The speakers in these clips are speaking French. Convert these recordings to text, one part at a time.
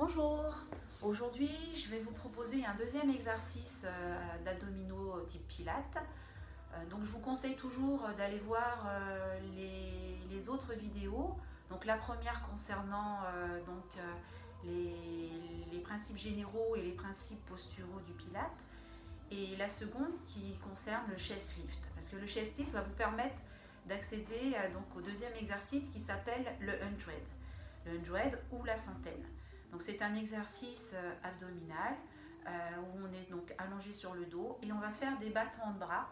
Bonjour, aujourd'hui je vais vous proposer un deuxième exercice euh, d'abdominaux type pilates. Euh, donc je vous conseille toujours d'aller voir euh, les, autres vidéos. Donc la première concernant donc, les, les, principes généraux et les principes posturaux du pilate. Et la seconde qui concerne le chest lift. Parce que le chest lift va vous permettre d'accéder au deuxième exercice qui s'appelle le hundred. Le hundred ou la centaine. Donc c'est un exercice euh, abdominal euh, où on est donc allongé sur le dos et on va faire des battements de bras.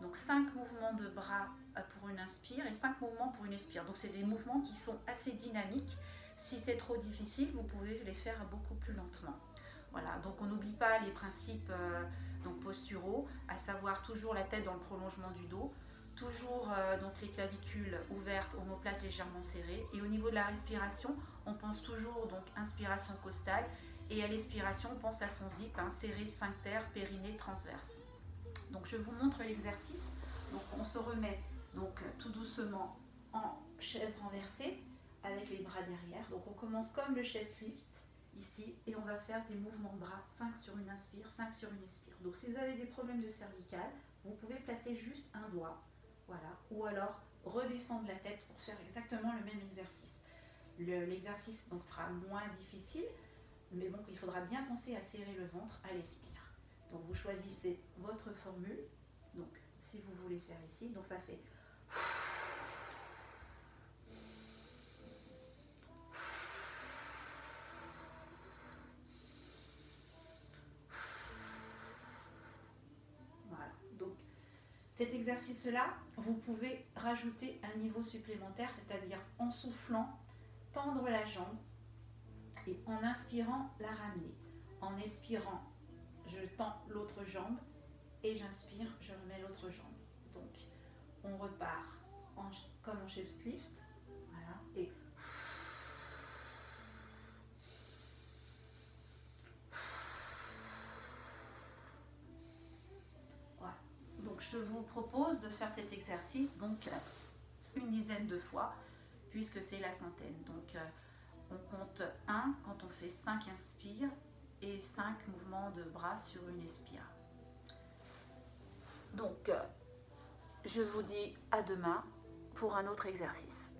Donc 5 mouvements de bras euh, pour une inspire et 5 mouvements pour une expire. Donc c'est des mouvements qui sont assez dynamiques. Si c'est trop difficile, vous pouvez les faire beaucoup plus lentement. Voilà, donc on n'oublie pas les principes donc posturaux, à savoir toujours la tête dans le prolongement du dos, toujours euh, donc les clavicules ouvertes, omoplates légèrement serrées. Et au niveau de la respiration, on pense toujours donc inspiration costale et à l'expiration, on pense à son zip, hein, serré, sphincter, périnée, transverse. Donc je vous montre l'exercice. On se remet donc tout doucement en chaise renversée avec les bras derrière. Donc on commence comme le chest lift ici et on va faire des mouvements de bras 5 sur une inspire, 5 sur une expire. Donc si vous avez des problèmes de cervical, vous pouvez placer juste un doigt voilà. Ou alors redescendre la tête pour faire exactement le même exercice. L'exercice sera moins difficile, mais bon, il faudra bien penser à serrer le ventre à l'expire. Donc vous choisissez votre formule. Donc si vous voulez faire ici, donc ça fait Cet exercice-là, vous pouvez rajouter un niveau supplémentaire, c'est-à-dire en soufflant, tendre la jambe et en inspirant, la ramener. En expirant, je tends l'autre jambe et j'inspire, je remets l'autre jambe. Donc, on repart comme en chef lift. Je vous propose de faire cet exercice donc une dizaine de fois puisque c'est la centaine. Donc euh, on compte 1 quand on fait 5 inspires et 5 mouvements de bras sur une expire. Donc euh, je vous dis à demain pour un autre exercice.